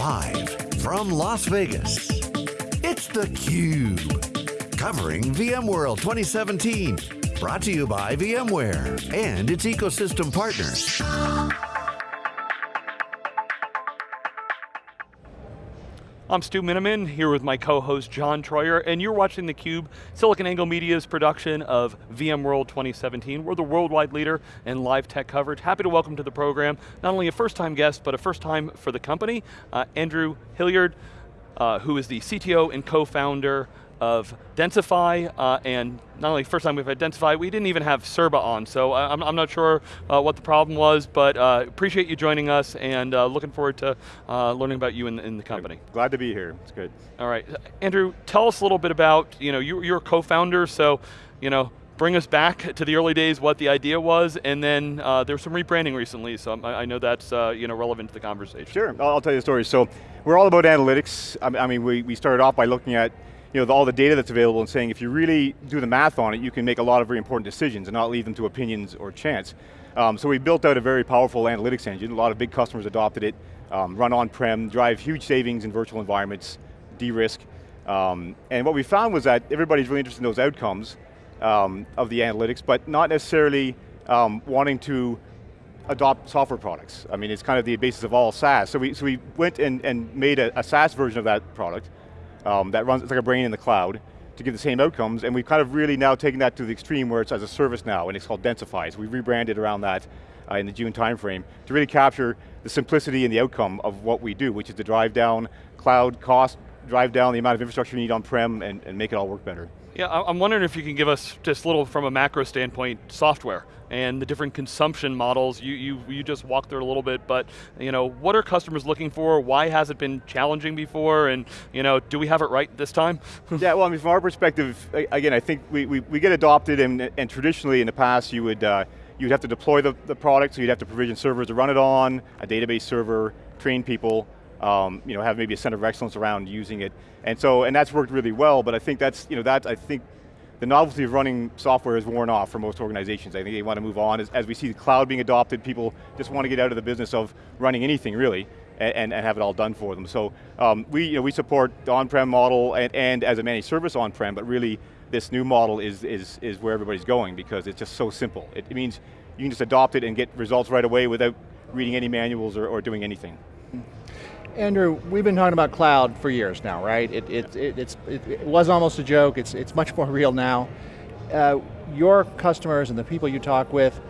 Live from Las Vegas, it's theCUBE. Covering VMworld 2017. Brought to you by VMware and its ecosystem partners. I'm Stu Miniman, here with my co-host John Troyer, and you're watching theCUBE, SiliconANGLE Media's production of VMworld 2017. We're the worldwide leader in live tech coverage. Happy to welcome to the program, not only a first-time guest, but a first time for the company, uh, Andrew Hillier, uh, who is the CTO and co-founder of Densify, uh, and not only first time we've had Densify, we didn't even have Cirba on, so I'm, I'm, not sure uh, what the problem was, but uh, appreciate you joining us and uh, looking forward to uh, learning about you in, in, the company. Glad to be here, it's good. All right, Andrew, tell us a little bit about, you know, you, you're a co-founder, so, you know, bring us back to the early days, what the idea was, and then uh, there was some rebranding recently, so I, I know that's uh, you know relevant to the conversation. Sure, I'll, I'll, tell you the story. So we're all about analytics. I mean, we, we started off by looking at you know, the, all the data that's available and saying if you really do the math on it, you can make a lot of very important decisions and not leave them to opinions or chance. Um, so we built out a very powerful analytics engine. A lot of big customers adopted it, um, run on-prem, drive huge savings in virtual environments, de-risk. Um, and what we found was that everybody's really interested in those outcomes um, of the analytics, but not necessarily um, wanting to adopt software products. I mean, it's kind of the basis of all SaaS. So we, so we went and, and made a, a SaaS version of that product, um, that runs, it's like a brain in the cloud to give the same outcomes, and we've kind of really now taken that to the extreme where it's as a service now, and it's called Densify. So we rebranded around that uh, in the June timeframe to really capture the simplicity and the outcome of what we do, which is to drive down cloud cost, drive down the amount of infrastructure you need on-prem, and, and make it all work better. Yeah, I'm wondering if you can give us just a little from a macro standpoint, software and the different consumption models. You, you, you just walked through a little bit, but you know, what are customers looking for? Why has it been challenging before? And you know, do we have it right this time? yeah, well, I mean, from our perspective, again, I think we, we, we get adopted and, and traditionally in the past you would, uh, you'd have to deploy the, the product, so you'd have to provision servers to run it on, a database server, train people, um, you know, have maybe a center of excellence around using it. And so, and that's worked really well, but I think that's, you know, that, I think the novelty of running software is worn off for most organizations. I think they want to move on. As, as we see the cloud being adopted, people just want to get out of the business of running anything really, and, and have it all done for them. So um, we, you know, we support the on-prem model and, and as a managed service on-prem, but really this new model is, is, is where everybody's going because it's just so simple. It, it means you can just adopt it and get results right away without reading any manuals or, or doing anything. Andrew, we've been talking about cloud for years now, right? It, it, it, it, it was almost a joke, it's, it's much more real now. Uh, your customers and the people you talk with,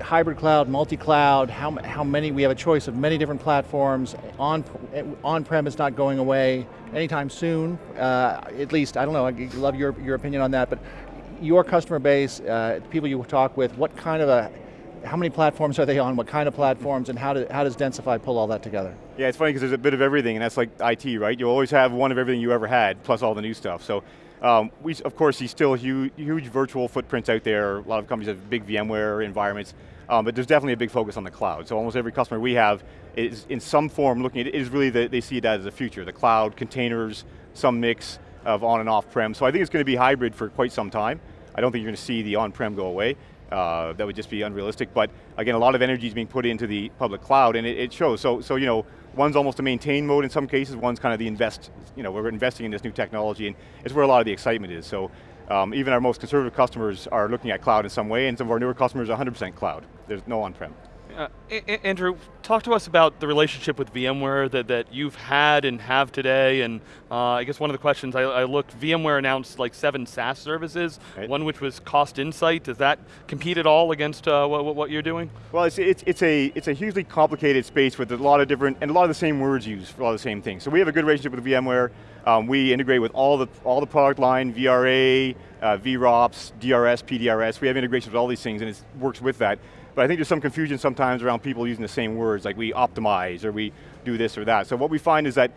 hybrid cloud, multi-cloud, how, how many, we have a choice of many different platforms, on, on-prem is not going away anytime soon, uh, at least, I don't know, I love your, your opinion on that, but your customer base, uh, people you talk with, what kind of a how many platforms are they on, what kind of platforms, and how, do, how does Densify pull all that together? Yeah, it's funny because there's a bit of everything, and that's like IT, right? You always have one of everything you ever had, plus all the new stuff. So, um, we, of course, see still huge, huge virtual footprints out there. A lot of companies have big VMware environments, um, but there's definitely a big focus on the cloud. So almost every customer we have is in some form looking at it, is really, the, they see that as the future. The cloud, containers, some mix of on and off prem. So I think it's going to be hybrid for quite some time. I don't think you're going to see the on-prem go away. Uh, that would just be unrealistic. But again, a lot of energy is being put into the public cloud and it, it, shows. So, so, you know, one's almost a maintain mode in some cases, one's kind of the invest, you know, we're investing in this new technology and it's where a lot of the excitement is. So um, even our most conservative customers are looking at cloud in some way and some of our newer customers are 100% cloud. There's no on-prem. Uh, Andrew, talk to us about the relationship with VMware that, that you've had and have today, and uh, I guess one of the questions I, I, looked, VMware announced like seven SaaS services, right. one which was Cost Insight. Does that compete at all against uh, what, what, you're doing? Well, it's, it's, it's, a, it's a hugely complicated space with a lot of different, and a lot of the same words used for all the same things. So we have a good relationship with VMware. Um, we integrate with all the, all the product line, VRA, uh, VROPS, DRS, PDRS. We have integrations with all these things and it works with that. But I think there's some confusion sometimes around people using the same words, like we optimize or we do this or that. So what we find is that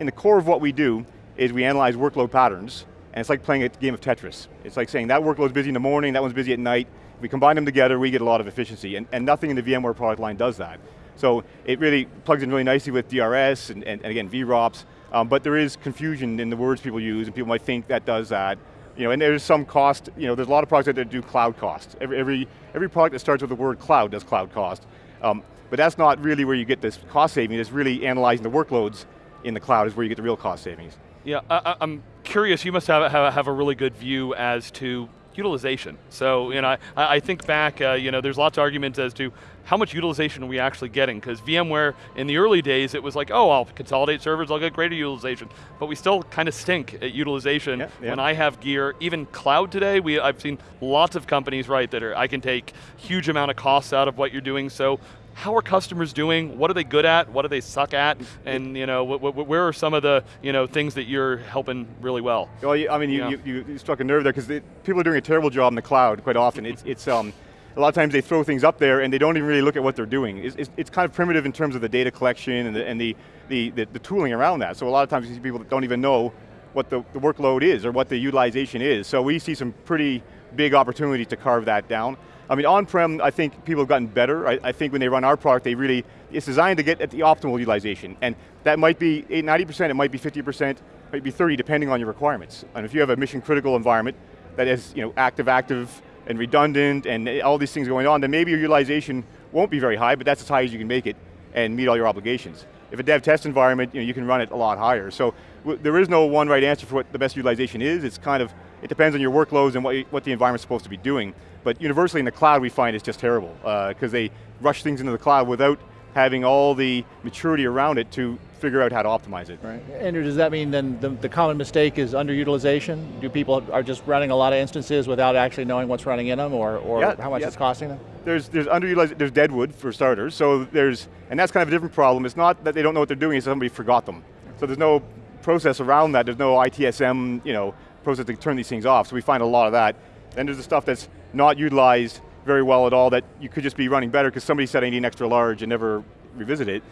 in the core of what we do is we analyze workload patterns, and it's like playing a game of Tetris. It's like saying that workload's busy in the morning, that one's busy at night. If we combine them together, we get a lot of efficiency, and, and nothing in the VMware product line does that. So it really plugs in really nicely with DRS and, and, and again, VROPS, um, but there is confusion in the words people use, and people might think that does that, you know, and there's some cost, you know, there's a lot of products that do cloud cost. Every, every, every product that starts with the word cloud does cloud cost. Um, but that's not really where you get this cost saving, it's really analyzing the workloads in the cloud is where you get the real cost savings. Yeah, I, am curious, you must have, have, have a really good view as to utilization. So, you know, I, I think back, uh, you know, there's lots of arguments as to how much utilization are we actually getting? Because VMware, in the early days, it was like, oh, I'll consolidate servers, I'll get greater utilization. But we still kind of stink at utilization. Yeah, yeah. When I have gear, even cloud today, we, I've seen lots of companies, right, that are, I can take huge amount of costs out of what you're doing. So how are customers doing? What are they good at? What do they suck at? And you know, wh wh where are some of the you know things that you're helping really well? Well, I mean, you, you, you struck a nerve there because people are doing a terrible job in the cloud quite often. it's it's um, a lot of times they throw things up there and they don't even really look at what they're doing. It's, it's, it's kind of primitive in terms of the data collection and the and the, the, the, the tooling around that. So a lot of times you see people that don't even know what the, the workload is or what the utilization is. So we see some pretty big opportunity to carve that down. I mean, on-prem, I think people have gotten better. I, I, think when they run our product, they really, it's designed to get at the optimal utilization. And that might be 90%, it might be 50%, it might be 30, depending on your requirements. And if you have a mission critical environment that is you know, active, active, and redundant, and all these things going on, then maybe your utilization won't be very high, but that's as high as you can make it and meet all your obligations. If a dev test environment, you, know, you can run it a lot higher. So there is no one right answer for what the best utilization is. It's kind of, it depends on your workloads and what, you, what the environment's supposed to be doing. But universally in the cloud we find it's just terrible, because uh, they rush things into the cloud without having all the maturity around it to figure out how to optimize it. Right. Andrew, does that mean then the, the, common mistake is underutilization? Do people are just running a lot of instances without actually knowing what's running in them or, or yeah, how much yeah. it's costing them? There's, there's underutilized, there's deadwood for starters, so there's, and that's kind of a different problem. It's not that they don't know what they're doing, it's somebody forgot them. So there's no process around that, there's no ITSM, you know, process to turn these things off, so we find a lot of that. Then there's the stuff that's not utilized very well at all that you could just be running better because somebody said I need an extra large and never revisit it.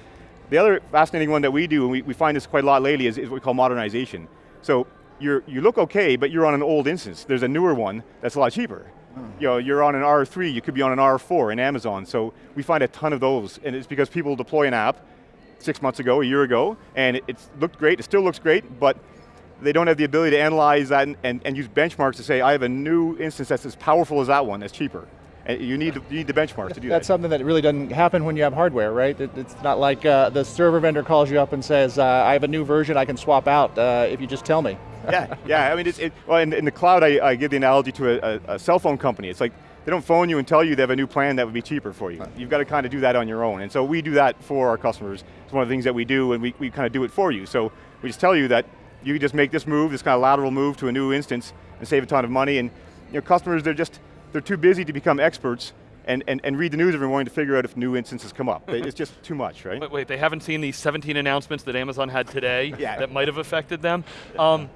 The other fascinating one that we do, and we, we find this quite a lot lately, is, is what we call modernization. So you're, you look okay, but you're on an old instance. There's a newer one that's a lot cheaper. Hmm. You know, you're on an R3, you could be on an R4 in Amazon. So we find a ton of those, and it's because people deploy an app six months ago, a year ago, and it, it's looked great, it still looks great, but they don't have the ability to analyze that and, and, and, use benchmarks to say, I have a new instance that's as powerful as that one, that's cheaper. And you need, you need the benchmarks to do that. That's something that really doesn't happen when you have hardware, right? It, it's not like uh, the server vendor calls you up and says, uh, I have a new version I can swap out uh, if you just tell me. yeah, yeah, I mean, it's, it, well, in, in, the cloud, I, I, give the analogy to a, a, a cell phone company. It's like, they don't phone you and tell you they have a new plan that would be cheaper for you. You've got to kind of do that on your own. And so we do that for our customers. It's one of the things that we do and we, we kind of do it for you. So we just tell you that you can just make this move, this kind of lateral move to a new instance and save a ton of money. And you know, customers, they're just, they're too busy to become experts and, and, and read the news every morning to figure out if new instances come up. it's just too much, right? Wait, wait, they haven't seen these 17 announcements that Amazon had today yeah. that might have affected them. Um,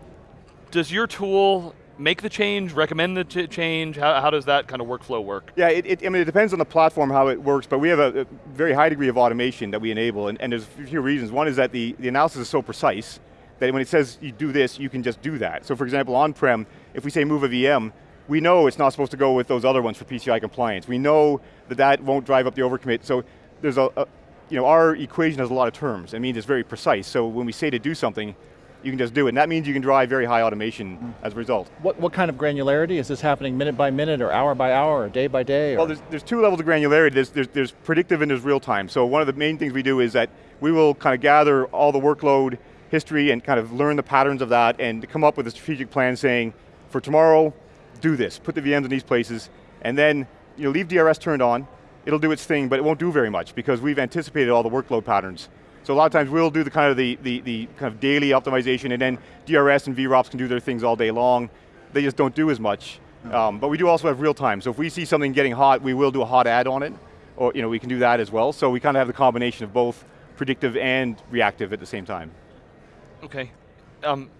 does your tool make the change, recommend the change? How, how, does that kind of workflow work? Yeah, it, it, I mean, it depends on the platform how it works, but we have a, a very high degree of automation that we enable, and, and, there's a few reasons. One is that the, the analysis is so precise that when it says you do this, you can just do that. So for example, on-prem, if we say move a VM, we know it's not supposed to go with those other ones for PCI compliance. We know that that won't drive up the overcommit. So there's a, a you know, our equation has a lot of terms. It means it's very precise. So when we say to do something, you can just do it. And that means you can drive very high automation mm. as a result. What, what kind of granularity? Is this happening minute by minute or hour by hour or day by day? Well, there's, there's two levels of granularity. There's, there's, there's predictive and there's real time. So one of the main things we do is that we will kind of gather all the workload history and kind of learn the patterns of that and come up with a strategic plan saying, for tomorrow, do this, put the VMs in these places, and then you know, leave DRS turned on, it'll do its thing, but it won't do very much because we've anticipated all the workload patterns. So a lot of times we'll do the kind of the, the, the kind of daily optimization and then DRS and VROPS can do their things all day long. They just don't do as much. Um, but we do also have real time. So if we see something getting hot, we will do a hot add on it. Or you know, we can do that as well. So we kind of have the combination of both predictive and reactive at the same time. Okay. Um,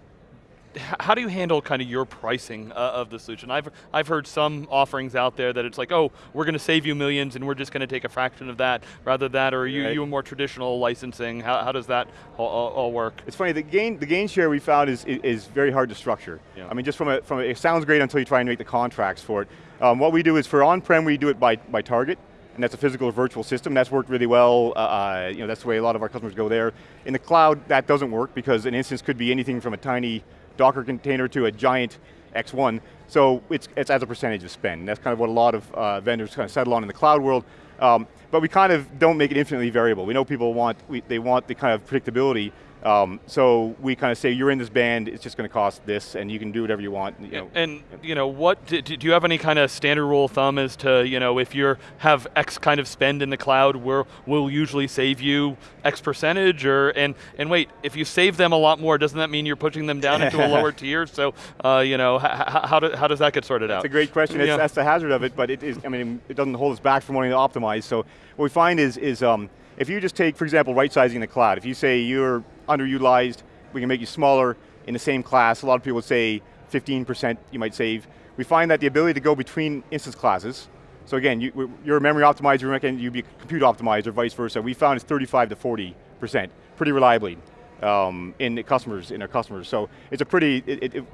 how do you handle kind of your pricing uh, of the solution? I've, I've heard some offerings out there that it's like, oh, we're going to save you millions and we're just going to take a fraction of that rather that, or are you, right. you a more traditional licensing? How, how does that all, all, work? It's funny, the gain, the gain share we found is, is very hard to structure. Yeah. I mean, just from a, from a, it sounds great until you try and make the contracts for it. Um, what we do is for on-prem, we do it by, by target and that's a physical or virtual system. That's worked really well. Uh, uh, you know, that's the way a lot of our customers go there. In the cloud, that doesn't work because an instance could be anything from a tiny Docker container to a giant X1. So it's, it's as a percentage of spend. That's kind of what a lot of uh, vendors kind of settle on in the cloud world. Um, but we kind of don't make it infinitely variable. We know people want, we, they want the kind of predictability um, so we kind of say, you're in this band, it's just going to cost this, and you can do whatever you want. You know. And you know, what do, do, you have any kind of standard rule of thumb as to you know if you have X kind of spend in the cloud, we'll usually save you X percentage, or and and wait, if you save them a lot more, doesn't that mean you're pushing them down into a lower tier? So uh, you know, how, do, how does that get sorted out? That's a great question. Yeah. that's the hazard of it, but it is. I mean, it doesn't hold us back from wanting to optimize. So what we find is is um, if you just take, for example, right sizing the cloud. If you say you're underutilized, we can make you smaller in the same class. A lot of people would say 15% you might save. We find that the ability to go between instance classes, so again, you, you're a memory optimizer, and you be a compute optimizer, vice versa. We found it's 35 to 40%, pretty reliably um, in the customers, in our customers. So it's a pretty, it, it,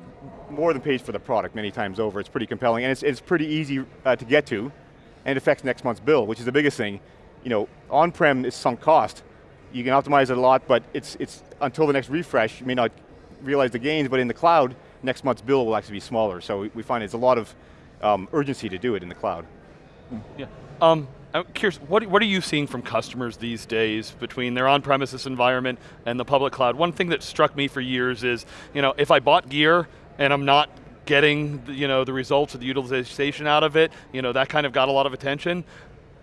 more than pays for the product many times over. It's pretty compelling, and it's, it's pretty easy uh, to get to, and it affects next month's bill, which is the biggest thing. You know, on-prem is sunk cost, you can optimize it a lot, but it's, it's until the next refresh, you may not realize the gains, but in the cloud, next month's bill will actually be smaller. So we find it's a lot of um, urgency to do it in the cloud. Yeah. Um, I'm curious, what, what are you seeing from customers these days between their on-premises environment and the public cloud? One thing that struck me for years is, you know, if I bought gear and I'm not getting you know, the results of the utilization out of it, you know, that kind of got a lot of attention.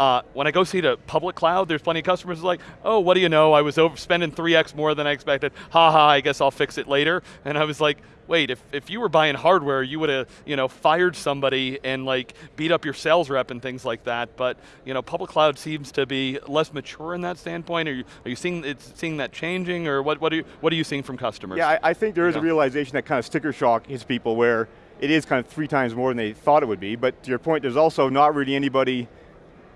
Uh, when I go see the public cloud, there's plenty of customers like, oh, what do you know, I was over spending 3x more than I expected, ha ha, I guess I'll fix it later. And I was like, wait, if, if you were buying hardware, you would have you know, fired somebody and like beat up your sales rep and things like that, but you know, public cloud seems to be less mature in that standpoint. Are you, are you seeing, it's, seeing that changing, or what, what, are you, what are you seeing from customers? Yeah, I, I think there is you know? a realization that kind of sticker shock hits people where it is kind of three times more than they thought it would be, but to your point, there's also not really anybody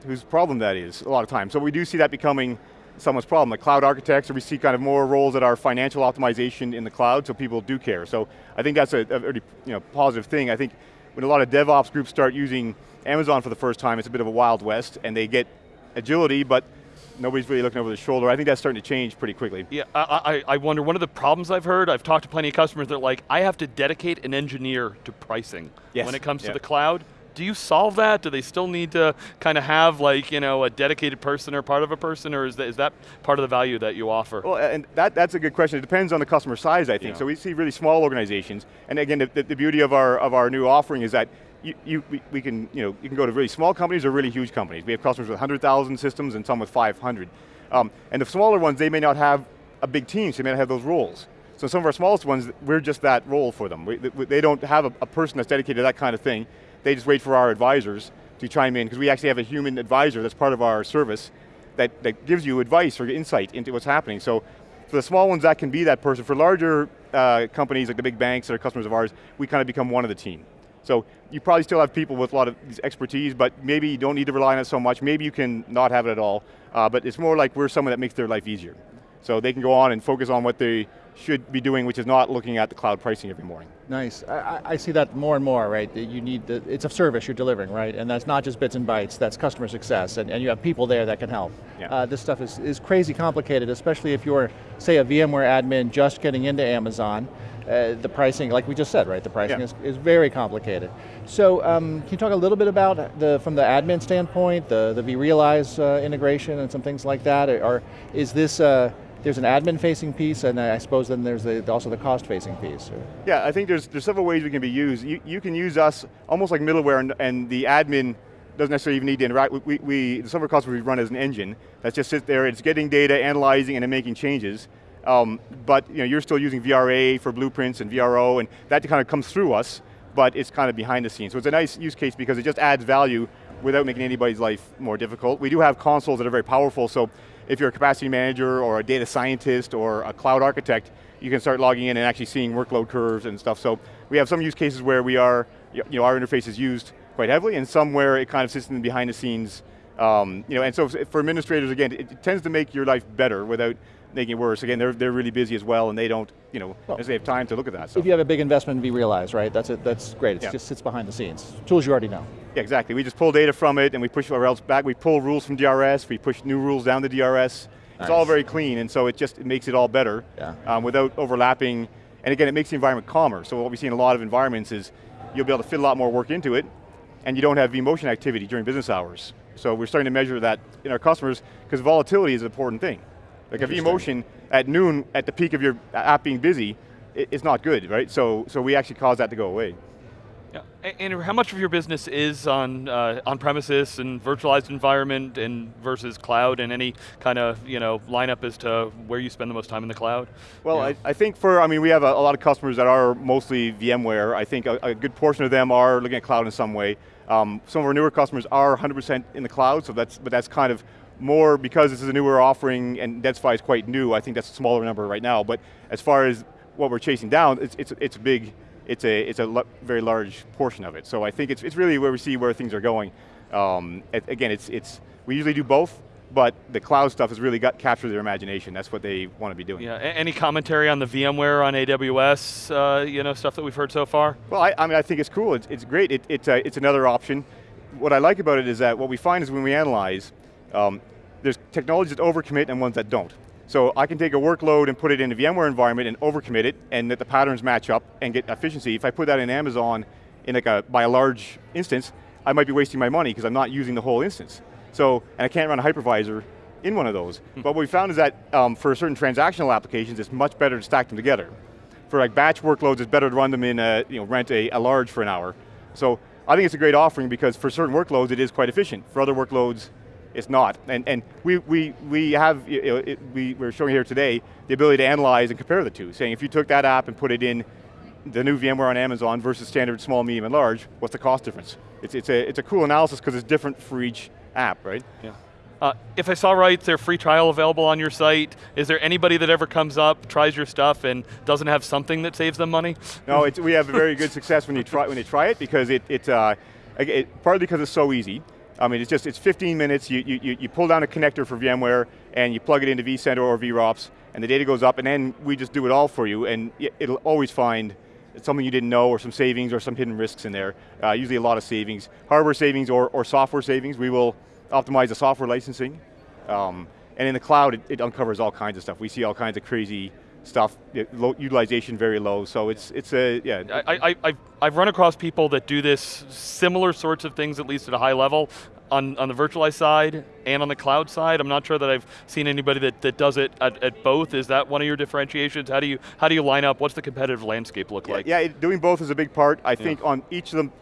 whose problem that is a lot of times. So we do see that becoming someone's problem. Like cloud architects, we see kind of more roles that are financial optimization in the cloud, so people do care. So I think that's a, a very you know, positive thing. I think when a lot of DevOps groups start using Amazon for the first time, it's a bit of a wild west, and they get agility, but nobody's really looking over the shoulder. I think that's starting to change pretty quickly. Yeah, I, I, I wonder, one of the problems I've heard, I've talked to plenty of customers that are like, I have to dedicate an engineer to pricing yes. when it comes to the cloud do you solve that? Do they still need to kind of have like, you know, a dedicated person or part of a person, or is that, is that part of the value that you offer? Well, and that, that's a good question. It depends on the customer size, I think. Yeah. So we see really small organizations, and again, the, the, beauty of our, of our new offering is that you, you, we, can, you know, you can go to really small companies or really huge companies. We have customers with 100,000 systems and some with 500. Um, and the smaller ones, they may not have a big team, so they may not have those roles. So some of our smallest ones, we're just that role for them. We, they don't have a, a person that's dedicated to that kind of thing. They just wait for our advisors to chime in, because we actually have a human advisor that's part of our service that, that gives you advice or insight into what's happening. So for the small ones, that can be that person. For larger uh, companies, like the big banks that are customers of ours, we kind of become one of the team. So you probably still have people with a lot of expertise, but maybe you don't need to rely on it so much. Maybe you can not have it at all, uh, but it's more like we're someone that makes their life easier. So they can go on and focus on what they should be doing, which is not looking at the cloud pricing every morning. Nice, I, I see that more and more, right? You need, the, it's a service you're delivering, right? And that's not just bits and bytes, that's customer success, and, and you have people there that can help. Yeah. Uh, this stuff is, is crazy complicated, especially if you're, say, a VMware admin just getting into Amazon. Uh, the pricing, like we just said, right? The pricing yeah. is, is very complicated. So um, can you talk a little bit about, the from the admin standpoint, the, the vRealize uh, integration and some things like that? Or is this, uh, there's an admin facing piece and I suppose then there's the, also the cost facing piece. Yeah, I think there's, there's several ways we can be used. You, you can use us almost like middleware and, and the admin doesn't necessarily even need to interact. We, we, some of our customers we run as an engine that just sits there, it's getting data, analyzing, and then making changes. Um, but you know, you're still using VRA for blueprints and VRO, and that kind of comes through us, but it's kind of behind the scenes. So it's a nice use case because it just adds value without making anybody's life more difficult. We do have consoles that are very powerful, so if you're a capacity manager or a data scientist or a cloud architect, you can start logging in and actually seeing workload curves and stuff. So we have some use cases where we are, you know, our interface is used quite heavily and some where it kind of sits in the behind the scenes. Um, you know, and so for administrators, again, it tends to make your life better without making it worse. Again, they're, they're really busy as well and they don't, you know, well, they have time to look at that. So. If you have a big investment in vRealize, right, that's, it, that's great, it yeah. just sits behind the scenes. Tools you already know. Yeah, exactly. We just pull data from it and we push our else back. We pull rules from DRS, we push new rules down to DRS. Nice. It's all very clean and so it just it makes it all better yeah. um, without overlapping. And again, it makes the environment calmer. So what we see in a lot of environments is you'll be able to fit a lot more work into it and you don't have vMotion activity during business hours. So we're starting to measure that in our customers, because volatility is an important thing. Like if vMotion at noon, at the peak of your app being busy, it's not good, right? So, so we actually cause that to go away. Yeah. Andrew, how much of your business is on uh, on premises and virtualized environment and versus cloud and any kind of you know lineup as to where you spend the most time in the cloud? Well, yeah. I, I, think for, I mean, we have a, a, lot of customers that are mostly VMware. I think a, a, good portion of them are looking at cloud in some way. Um, some of our newer customers are 100% in the cloud, so that's, but that's kind of more because this is a newer offering and Densify is quite new, I think that's a smaller number right now, but as far as what we're chasing down, it's, it's, it's big, it's a, it's a very large portion of it. So I think it's, it's really where we see where things are going. Um, again, it's, it's, we usually do both, but the cloud stuff has really got captured their imagination. That's what they want to be doing. Yeah. Any commentary on the VMware on AWS, uh, you know, stuff that we've heard so far? Well, I, I mean, I think it's cool. It's, it's great. It, it's, uh, it's another option. What I like about it is that what we find is when we analyze, um, there's technologies that overcommit and ones that don't. So I can take a workload and put it in a VMware environment and overcommit it and that the patterns match up and get efficiency. If I put that in Amazon in like a, by a large instance, I might be wasting my money because I'm not using the whole instance. So, and I can't run a hypervisor in one of those. Hmm. but what we found is that um, for certain transactional applications, it's much better to stack them together. For like batch workloads, it's better to run them in a, you know, rent a, a large for an hour. So I think it's a great offering because for certain workloads, it is quite efficient. For other workloads, it's not. And, and we, we, we have, you know, it, we, we're showing here today, the ability to analyze and compare the two, saying if you took that app and put it in the new VMware on Amazon versus standard small, medium, and large, what's the cost difference? It's, it's, a, it's a cool analysis because it's different for each app, right? Yeah. Uh, if I saw right, there's free trial available on your site. Is there anybody that ever comes up, tries your stuff, and doesn't have something that saves them money? No, we have very good success when you try when you try it because it, it, uh, it partly because it's so easy. I mean, it's just, it's 15 minutes, you, you, you pull down a connector for VMware, and you plug it into vCenter or VROPS, and the data goes up, and then we just do it all for you, and it'll always find something you didn't know, or some savings, or some hidden risks in there. Uh, usually a lot of savings. Hardware savings or, or software savings, we will optimize the software licensing. Um, and in the cloud, it, it, uncovers all kinds of stuff. We see all kinds of crazy stuff, low, utilization very low, so it's, it's a, yeah. I, I, I've, I've run across people that do this, similar sorts of things, at least at a high level, on, on the virtualized side and on the cloud side. I'm not sure that I've seen anybody that, that does it at, at both. Is that one of your differentiations? How do you how do you line up? What's the competitive landscape look yeah, like? Yeah, doing both is a big part. I yeah. think on each of them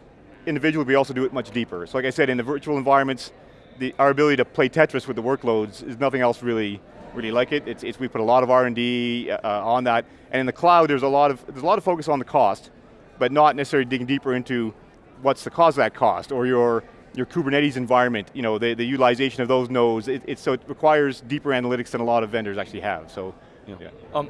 individually, we also do it much deeper. So like I said, in the virtual environments, the, our ability to play Tetris with the workloads is nothing else really really like it. It's, it's we put a lot of R&D uh, on that. And in the cloud, there's a lot of there's a lot of focus on the cost, but not necessarily digging deeper into what's the cause of that cost, or your your Kubernetes environment, you know, the, the utilization of those nodes, it, it, so it requires deeper analytics than a lot of vendors actually have, so. Yeah. yeah. Um,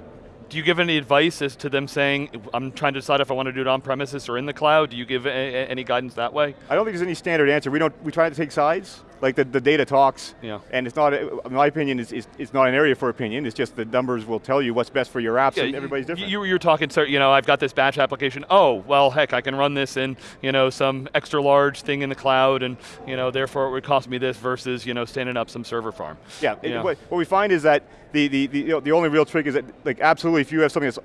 do you give any advice as to them saying, I'm trying to decide if I want to do it on premises or in the cloud? Do you give a, a, any guidance that way? I don't think there's any standard answer. We don't, we try to take sides. Like the, the data talks, yeah. and it's not, in my opinion, is it's, it's not an area for opinion, it's just the numbers will tell you what's best for your apps, yeah, and everybody's different. You, you're talking, you know, I've got this batch application, oh, well, heck, I can run this in, you know, some extra large thing in the cloud, and, you know, therefore it would cost me this versus, you know, standing up some server farm. Yeah, it, what, what we find is that the, the, the, you know, the only real trick is that, like, absolutely, if you have something that's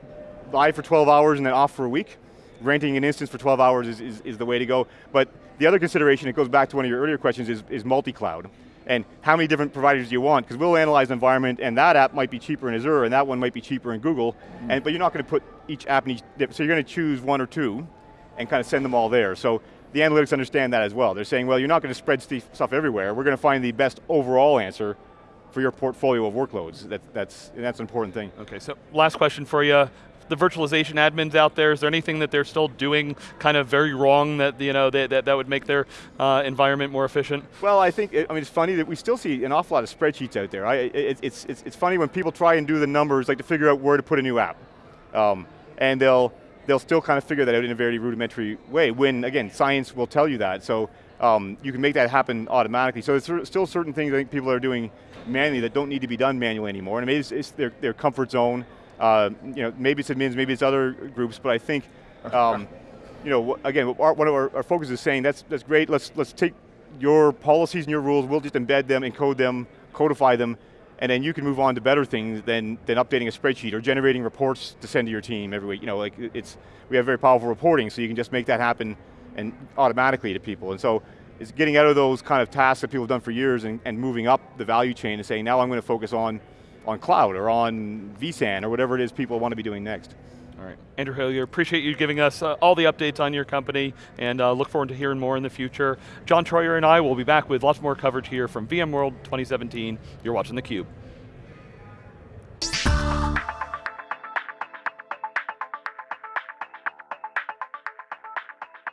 live for 12 hours and then off for a week, renting an instance for 12 hours is, is, is the way to go. But the other consideration, it goes back to one of your earlier questions, is, is multi-cloud and how many different providers do you want? Because we'll analyze the environment and that app might be cheaper in Azure and that one might be cheaper in Google, mm. and, but you're not going to put each app in each, so you're going to choose one or two and kind of send them all there. So the analytics understand that as well. They're saying, well, you're not going to spread stuff everywhere. We're going to find the best overall answer for your portfolio of workloads. That, that's, that's an important thing. Okay, so last question for you the virtualization admins out there? Is there anything that they're still doing kind of very wrong that you know that, that, that would make their uh, environment more efficient? Well, I think, I mean, it's funny that we still see an awful lot of spreadsheets out there. I, it, it's, it's, it's funny when people try and do the numbers, like to figure out where to put a new app. Um, and they'll, they'll still kind of figure that out in a very rudimentary way, when, again, science will tell you that. So um, you can make that happen automatically. So there's still certain things I think people are doing manually that don't need to be done manually anymore, and maybe it's, it's their, their comfort zone, uh, you know, maybe it's admins, maybe it's other groups, but I think, um, you know, again, our, one of our, our focus is saying that's that's great. Let's let's take your policies and your rules. We'll just embed them, encode them, codify them, and then you can move on to better things than than updating a spreadsheet or generating reports to send to your team every week. You know, like it's we have very powerful reporting, so you can just make that happen and automatically to people. And so it's getting out of those kind of tasks that people have done for years and, and moving up the value chain and saying, now I'm going to focus on, on cloud or on vSAN or whatever it is people want to be doing next. All right, Andrew Hillier, appreciate you giving us uh, all the updates on your company and uh, look forward to hearing more in the future. John Troyer and I will be back with lots more coverage here from VMworld 2017. You're watching theCUBE.